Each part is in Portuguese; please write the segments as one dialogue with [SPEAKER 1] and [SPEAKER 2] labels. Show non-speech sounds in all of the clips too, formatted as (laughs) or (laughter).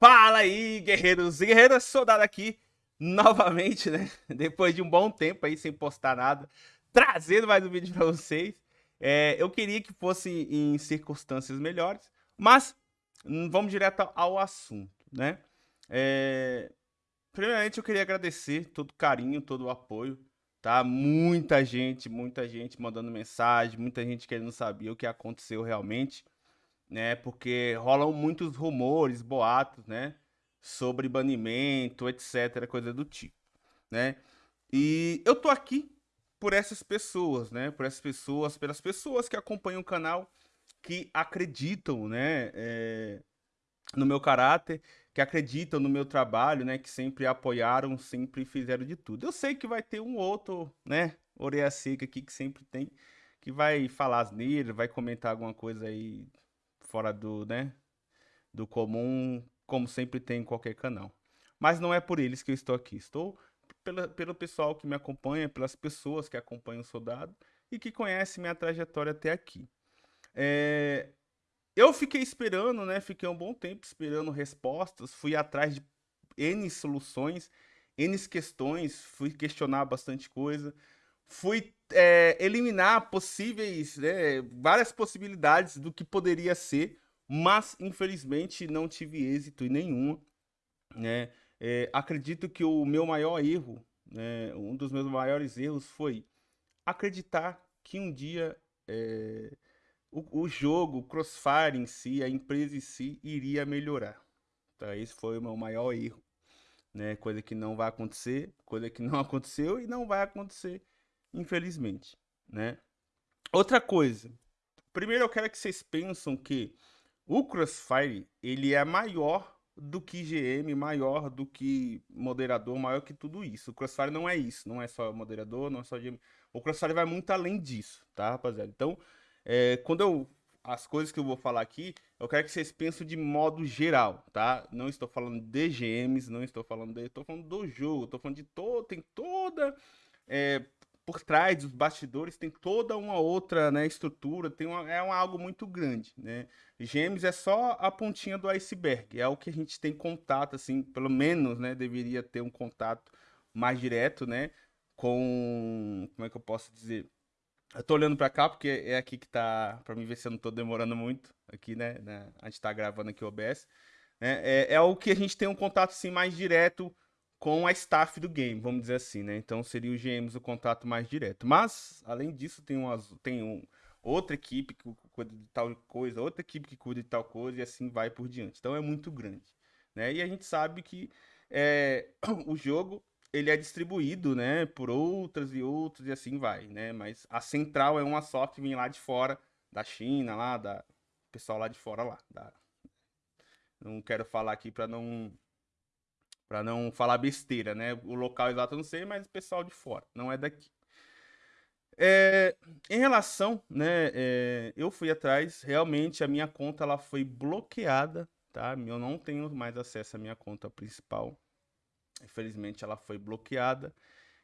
[SPEAKER 1] Fala aí, guerreiros e guerreiras, soldado aqui novamente, né? (laughs) Depois de um bom tempo aí sem postar nada, trazendo mais um vídeo para vocês. É, eu queria que fosse em circunstâncias melhores, mas hum, vamos direto ao assunto, né? É, primeiramente, eu queria agradecer todo o carinho, todo o apoio, tá? Muita gente, muita gente mandando mensagem, muita gente querendo saber o que aconteceu realmente né? Porque rolam muitos rumores, boatos, né? Sobre banimento, etc, coisa do tipo, né? E eu tô aqui por essas pessoas, né? Por essas pessoas, pelas pessoas que acompanham o canal, que acreditam, né? É, no meu caráter, que acreditam no meu trabalho, né? Que sempre apoiaram, sempre fizeram de tudo. Eu sei que vai ter um outro, né? Orelha seca aqui que sempre tem, que vai falar asneira, vai comentar alguma coisa aí fora do, né, do comum, como sempre tem em qualquer canal. Mas não é por eles que eu estou aqui. Estou pela, pelo pessoal que me acompanha, pelas pessoas que acompanham o Soldado e que conhecem minha trajetória até aqui. É, eu fiquei esperando, né? Fiquei um bom tempo esperando respostas, fui atrás de N soluções, N questões, fui questionar bastante coisa, fui é, eliminar possíveis, né, várias possibilidades do que poderia ser, mas infelizmente não tive êxito em nenhuma. Né? É, acredito que o meu maior erro, né, um dos meus maiores erros foi acreditar que um dia é, o, o, jogo, o Crossfire em si, a empresa em si, iria melhorar. Tá? Esse foi o meu maior erro. Né? Coisa que não vai acontecer, coisa que não (laughs) aconteceu e não vai acontecer infelizmente, né? Outra coisa, primeiro eu quero que vocês pensam que o Crossfire, ele é maior do que GM, maior do que moderador, maior que tudo isso. O Crossfire não é isso, não é só moderador, não é só GM. O Crossfire vai muito além disso, tá, rapaziada? Então, é, quando eu... As coisas que eu vou falar aqui, eu quero que vocês pensem de modo geral, tá? Não estou falando de GMs, não estou falando de... Estou falando do jogo, estou falando de todo... Tem toda... É, por trás dos bastidores tem toda uma outra né, estrutura, tem uma, é um, algo muito grande. Né? Gêmeos é só a pontinha do iceberg, é o que a gente tem contato, assim, pelo menos, né, deveria ter um contato mais direto, né, com, como é que eu posso dizer, eu tô olhando para cá porque é aqui que tá, para mim ver se eu não tô demorando muito, aqui, né, né a gente tá gravando aqui o OBS, né, é, é o que a gente tem um contato, assim, mais direto com a staff do game, vamos dizer assim, né? Então seria o GMs o contato mais direto. Mas, além disso, tem, umas, tem um, outra equipe que cuida de tal coisa, outra equipe que cuida de tal coisa e assim vai por diante. Então é muito grande, né? E a gente sabe que é, (clears throat) o jogo ele é distribuído, né, por outras e outras e assim vai, né? Mas a central é uma só que vem lá de fora, da China, lá, da pessoal lá de fora lá. Da... Não quero falar aqui para não para não falar besteira, né? O local exato eu não sei, mas o pessoal de fora, não é daqui. É, em relação, né, é, eu fui atrás, realmente a minha conta ela foi bloqueada, tá? Eu não tenho mais acesso à minha conta principal. Infelizmente ela foi bloqueada.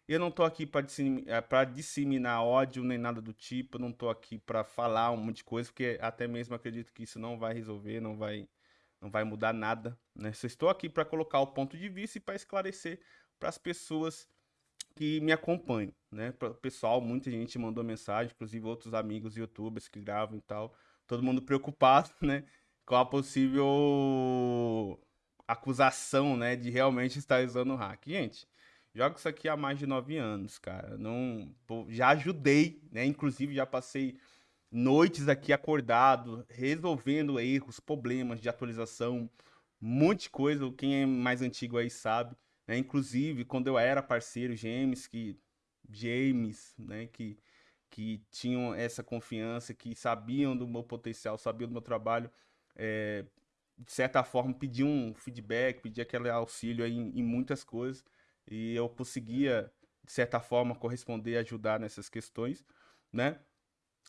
[SPEAKER 1] Eu não tô aqui para disseminar, é, disseminar ódio nem nada do tipo, eu não tô aqui para falar um monte de coisa, porque até mesmo acredito que isso não vai resolver, não vai não vai mudar nada, né? Só estou aqui para colocar o ponto de vista e para esclarecer para as pessoas que me acompanham, né? Para o pessoal, muita gente mandou mensagem, inclusive outros amigos youtubers que gravam e tal, todo mundo preocupado, (laughs) né? Com a possível acusação, né? De realmente estar usando o hack. Gente, jogo isso aqui há mais de nove anos, cara. Não, já ajudei, né? Inclusive já passei noites aqui acordado, resolvendo erros, problemas de atualização, um monte de coisa, quem é mais antigo aí sabe, né? Inclusive, quando eu era parceiro, James, que James, né, que que tinham essa confiança, que sabiam do meu potencial, sabiam do meu trabalho, é, de certa forma pediam um feedback, pediam aquele auxílio em, em muitas coisas, e eu conseguia, de certa forma, corresponder, ajudar nessas questões, né?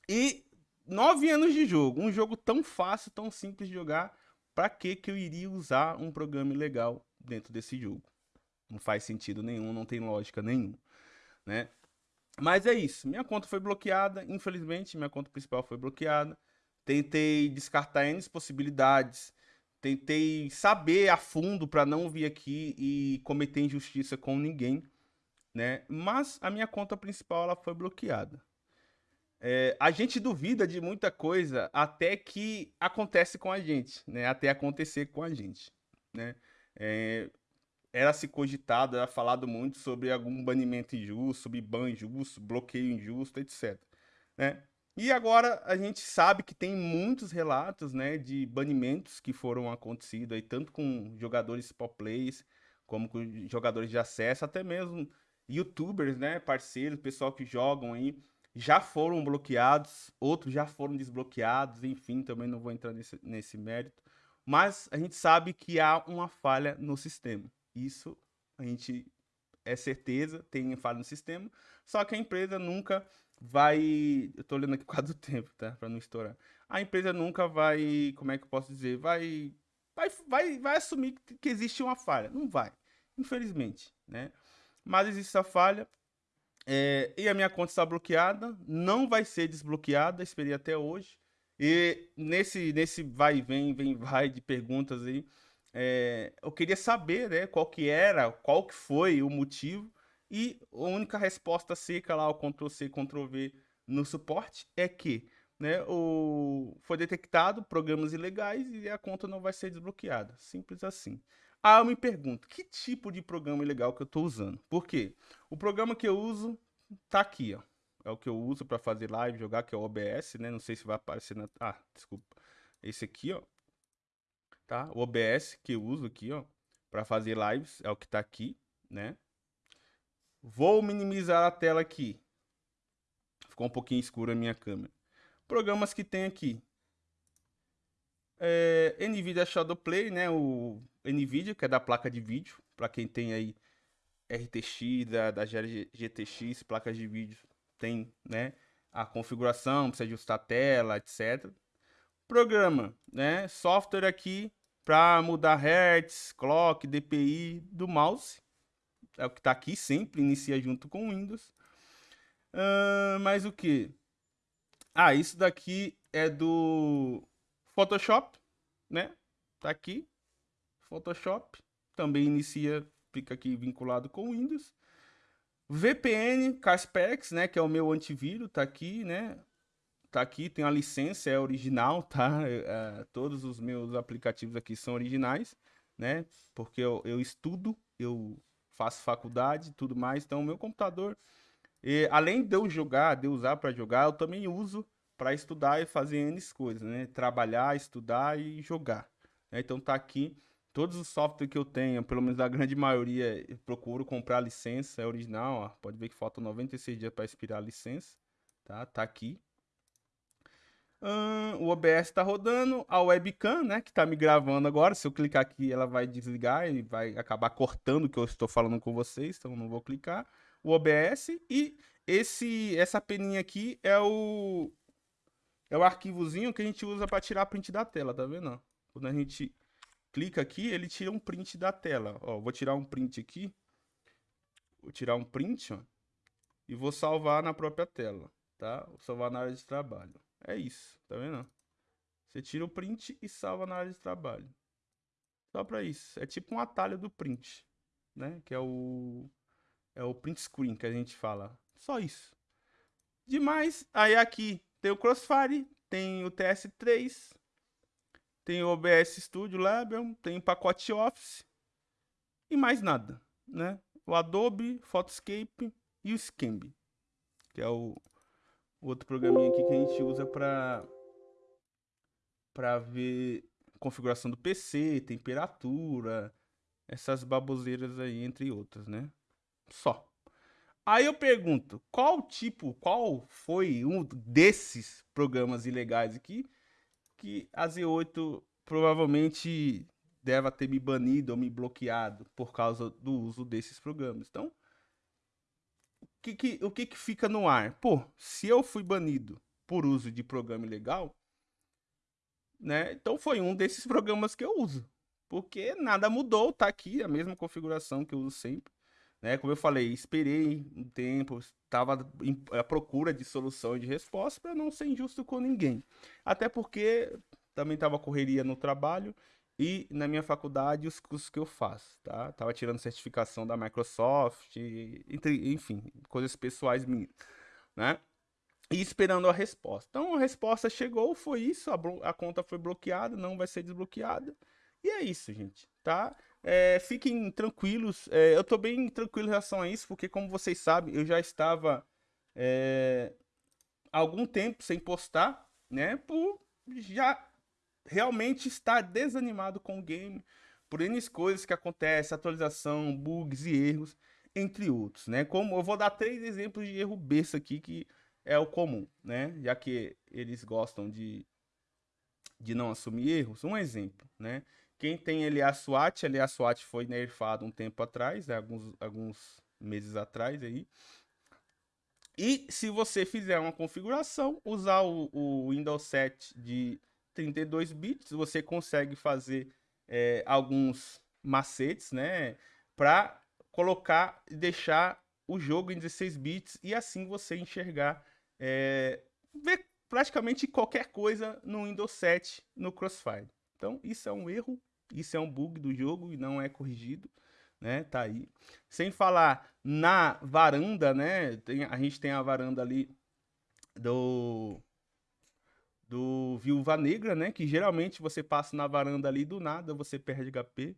[SPEAKER 1] E nove anos de jogo, um jogo tão fácil, tão simples de jogar, para que que eu iria usar um programa legal dentro desse jogo? Não faz sentido nenhum, não tem lógica nenhuma, né? Mas é isso, minha conta foi bloqueada, infelizmente, minha conta principal foi bloqueada. Tentei descartar N possibilidades, tentei saber a fundo para não vir aqui e cometer injustiça com ninguém, né? Mas a minha conta principal ela foi bloqueada. É, a gente duvida de muita coisa até que acontece com a gente, né? Até acontecer com a gente, né? É, era se cogitado, era falado muito sobre algum banimento injusto, sobre ban injusto, bloqueio injusto, etc. Né? E agora a gente sabe que tem muitos relatos né, de banimentos que foram acontecidos aí, tanto com jogadores pop plays, como com jogadores de acesso, até mesmo youtubers, né, parceiros, pessoal que jogam aí, já foram bloqueados, outros já foram desbloqueados, enfim, também não vou entrar nesse, nesse mérito. Mas a gente sabe que há uma falha no sistema. Isso a gente é certeza, tem falha no sistema, só que a empresa nunca vai. Eu tô olhando aqui por causa do (laughs) tempo, tá? Pra não estourar. A empresa nunca vai. Como é que eu posso dizer? Vai. Vai, vai, vai assumir que existe uma falha. Não vai. Infelizmente, né? Mas existe essa falha. É, e a minha conta está bloqueada. Não vai ser desbloqueada. Esperei até hoje. E nesse, nesse vai vem, vem vai de perguntas aí é, eu queria saber, né, qual que era, qual que foi o motivo, e a única resposta seca lá, o Ctrl-C, Ctrl-V no suporte, é que né, o... foi detectado programas ilegais e a conta não vai ser desbloqueada. Simples assim. Ah, eu me pergunto, que tipo de programa ilegal que eu estou usando? Por quê? O programa que eu uso tá aqui, ó. É o que eu uso para fazer live, jogar, que é o OBS, né? Não sei se vai aparecer na... Ah, desculpa. Esse aqui, ó tá? O OBS que eu uso aqui, ó, para fazer lives, é o que tá aqui, né? Vou minimizar a tela aqui. Ficou um pouquinho escura a minha câmera. Programas que tem aqui. É, NVIDIA Shadowplay, né? O NVIDIA, que é da placa de vídeo. Para quem tem aí RTX, da, da GTX, placas de vídeo, tem, né? A configuração, precisa ajustar a tela, etc. Programa, né? Software aqui para mudar hertz, clock, DPI do mouse. É o que está aqui sempre, inicia junto com o Windows. Uh, mais o que? Ah, isso daqui é do Photoshop, né? Tá aqui, Photoshop. Também inicia, fica aqui vinculado com Windows. VPN, Kaspersky, né? Que é o meu antivírus, tá aqui, né? tá aqui, tem a licença, é original, tá? É, todos os meus aplicativos aqui são originais, né? Porque eu, eu estudo, eu faço faculdade tudo mais, então o meu computador, e, além de eu jogar, de eu usar para jogar, eu também uso para estudar e fazer N coisas, né? Trabalhar, estudar e jogar. Né? Então tá aqui, todos os softwares que eu tenho, pelo menos a grande maioria, procuro comprar licença, é original, ó. Pode ver que faltam 96 dias para expirar a licença, tá? Tá aqui, o OBS está rodando, a webcam, né, que está me gravando agora, se eu clicar aqui ela vai desligar e vai acabar cortando o que eu estou falando com vocês, então não vou clicar. O OBS e esse essa peninha aqui é o é o arquivozinho que a gente usa para tirar print da tela, tá vendo? Quando a gente clica aqui, ele tira um print da tela. Ó, vou tirar um print aqui. Vou tirar um print, ó, e vou salvar na própria tela, tá? Vou salvar na área de trabalho. É isso, tá vendo? Você tira o print e salva na área de trabalho. Só para isso. É tipo um atalho do print, né? Que é o é o print screen que a gente fala. Só isso. Demais, aí aqui tem o Crossfire, tem o TS3, tem o OBS Studio Label, tem o pacote Office e mais nada, né? O Adobe, Photoscape e o Scambi, que é o outro programinha aqui que a gente usa para para ver configuração do PC, temperatura, essas baboseiras aí, entre outras, né? Só. Aí eu pergunto, qual tipo, qual foi um desses programas ilegais aqui que a Z8 provavelmente deve ter me banido ou me bloqueado por causa do uso desses programas. Então, que que, o que, que fica no ar? Pô, se eu fui banido por uso de programa ilegal, né? Então foi um desses (laughs) programas que eu uso. Porque nada mudou, tá aqui a mesma configuração que eu uso sempre. Né? Como eu falei, esperei um tempo, estava à procura de solução e de resposta para não ser injusto com ninguém. Até porque também estava correria no trabalho e na minha faculdade os cursos que eu faço, tá? Tava tirando certificação da Microsoft, entre, enfim, coisas pessoais minhas, né? E esperando a resposta. Então a resposta chegou, foi isso, a, a conta foi bloqueada, não vai ser desbloqueada. E é isso, gente, tá? É, fiquem tranquilos, é, eu tô bem tranquilo em relação a isso, porque como vocês sabem, eu já estava é, algum tempo sem postar, né? Por já realmente estar desanimado com o game, por N coisas que acontecem, atualização, bugs e erros, entre outros, né? Como eu vou dar três exemplos de erro besta aqui que é o comum, né? Já que eles gostam de, de não assumir erros. Um exemplo, né? Quem tem ali a SWAT, ali a SWAT foi nerfado um tempo atrás, né? alguns, alguns meses atrás aí. E se você fizer uma configuração, usar o, o Windows 7 de 32 bits, você consegue fazer é, alguns macetes, né? Para colocar e deixar o jogo em 16 bits e assim você enxergar, é, ver praticamente qualquer coisa no Windows 7 no Crossfire. Então isso é um erro, isso é um bug do jogo e não é corrigido, né? Tá aí. Sem falar na varanda, né? Tem, a gente tem a varanda ali do do Viúva Negra, né? Que geralmente você passa na varanda ali do nada você perde HP.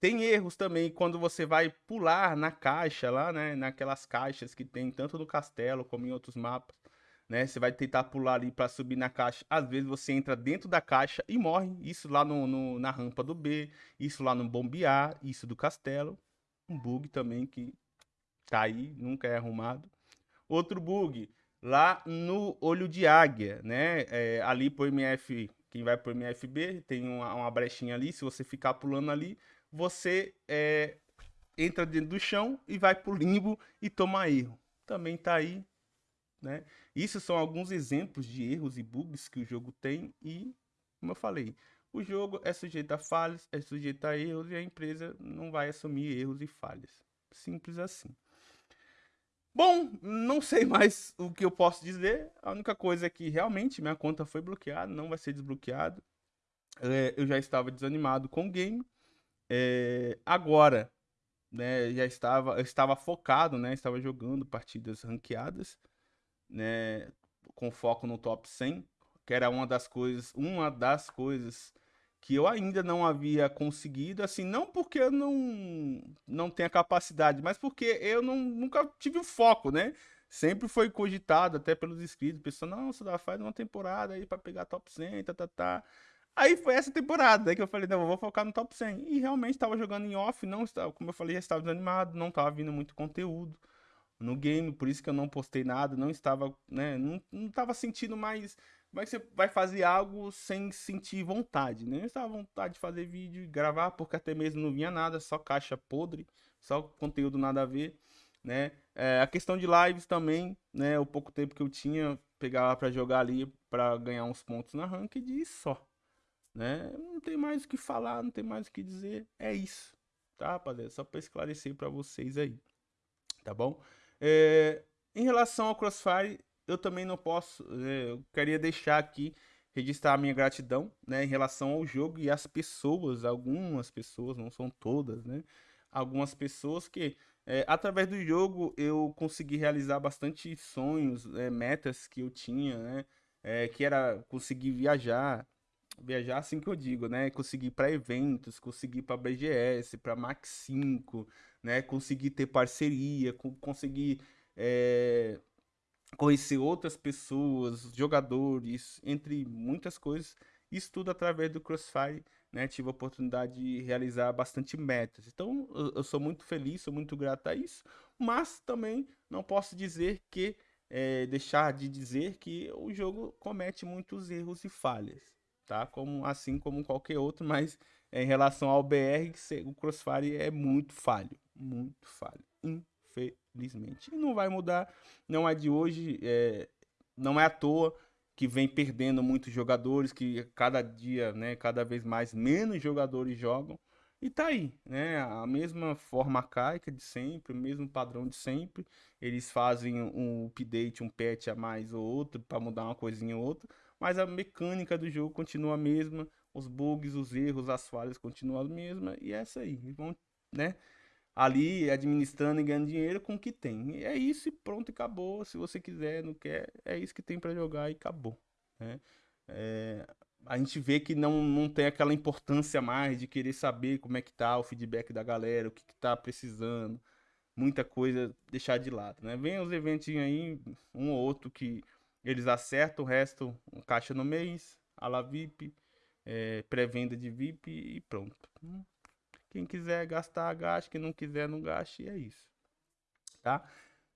[SPEAKER 1] Tem erros também quando você vai pular na caixa lá, né? Naquelas caixas que tem tanto no castelo como em outros mapas, né? Você vai tentar pular ali para subir na caixa. Às vezes você entra dentro da caixa e morre. Isso lá no, no, na rampa do B, isso lá no bombear, isso do castelo. Um bug também que tá aí, nunca é arrumado. Outro bug, lá no olho de águia, né? É, ali pro MF, quem vai pro MFB, tem uma, uma brechinha ali, se você ficar pulando ali, você é, entra dentro do chão e vai pro limbo e toma erro. Também tá aí, né? Isso são alguns exemplos de erros e bugs que o jogo tem e, como eu falei, o jogo é sujeito a falhas, é sujeito a erros e a empresa não vai assumir erros e falhas. Simples assim. Bom, não sei mais o que eu posso dizer. A única coisa é que realmente minha conta foi bloqueada, não vai ser desbloqueada. É, eu já estava desanimado com o game. É, agora, né, já estava, estava focado, né, estava jogando partidas ranqueadas, né, com foco no top 100, que era uma das coisas, uma das coisas que eu ainda não havia conseguido, assim, não porque eu não, não tenha capacidade, mas porque eu não, nunca tive o foco, né? Sempre foi cogitado, até pelos inscritos, pessoal, não, você faz uma temporada aí para pegar top 100, tá, tá, tá. Aí foi essa temporada que eu falei, não, eu vou focar no top 100. E realmente estava jogando em off, não estava, como eu falei, já estava desanimado, não estava vindo muito conteúdo no game, por isso que eu não postei nada, não estava, né, não, não estava sentindo mais como é que você vai fazer algo sem sentir vontade, né? Estava vontade de fazer vídeo gravar, porque até mesmo não vinha nada, só caixa podre, só conteúdo nada a ver, né? É, a questão de lives também, né? O pouco tempo que eu tinha, pegava para jogar ali, para ganhar uns pontos na ranked e só, né? Não tem mais o que falar, não tem mais o que dizer, é isso, tá, rapaziada? Só para esclarecer para vocês aí, tá bom? É, em relação ao Crossfire, eu também não posso, é, eu queria deixar aqui, registrar a minha gratidão, né, em relação ao jogo e às pessoas, algumas pessoas, não são todas, né, algumas pessoas que, é, através do jogo, eu consegui realizar bastante sonhos, é, metas que eu tinha, né, é, que era conseguir viajar, viajar assim que eu digo, né, conseguir para eventos, conseguir para BGS, para Max 5, né, conseguir ter parceria, conseguir é, conhecer outras pessoas, jogadores, entre muitas coisas. Isso tudo através do Crossfire, né? Tive a oportunidade de realizar bastante metas. Então, eu, eu sou muito feliz, sou muito grato a isso. Mas também não posso dizer que, é, deixar de dizer que o jogo comete muitos erros e falhas, tá? Como, assim como qualquer outro, mas em relação ao BR, o Crossfire é muito falho, muito falho, infelizmente. E não vai mudar, não é de hoje, é, não é à toa que vem perdendo muitos jogadores, que cada dia, né, cada vez mais menos jogadores jogam. E tá aí, né? A mesma forma arcaica de sempre, o mesmo padrão de sempre. Eles fazem um update, um patch a mais ou outro para mudar uma coisinha ou outra, mas a mecânica do jogo continua a mesma. os bugs, os erros, as falhas continuam as mesmas e é isso aí. Vão, né? Ali administrando e ganhando dinheiro com o que tem. E é isso e pronto, acabou. Se você quiser, não quer, é isso que tem para jogar e acabou. Né? É, a gente vê que não, não tem aquela importância mais de querer saber como é que tá o feedback da galera, o que, que tá precisando. Muita coisa deixar de lado, né? Vem os eventinhos aí, um ou outro que eles acertam, o resto, um caixa no mês, a la VIP, é, pré-venda de VIP e pronto. Quem quiser gastar, gaste. Quem não quiser, não gaste. E é isso. Tá?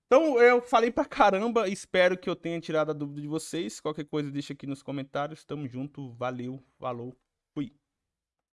[SPEAKER 1] Então, eu falei pra caramba. Espero que eu tenha tirado a dúvida de vocês. Qualquer coisa, deixa aqui nos comentários. Tamo junto. Valeu. Falou.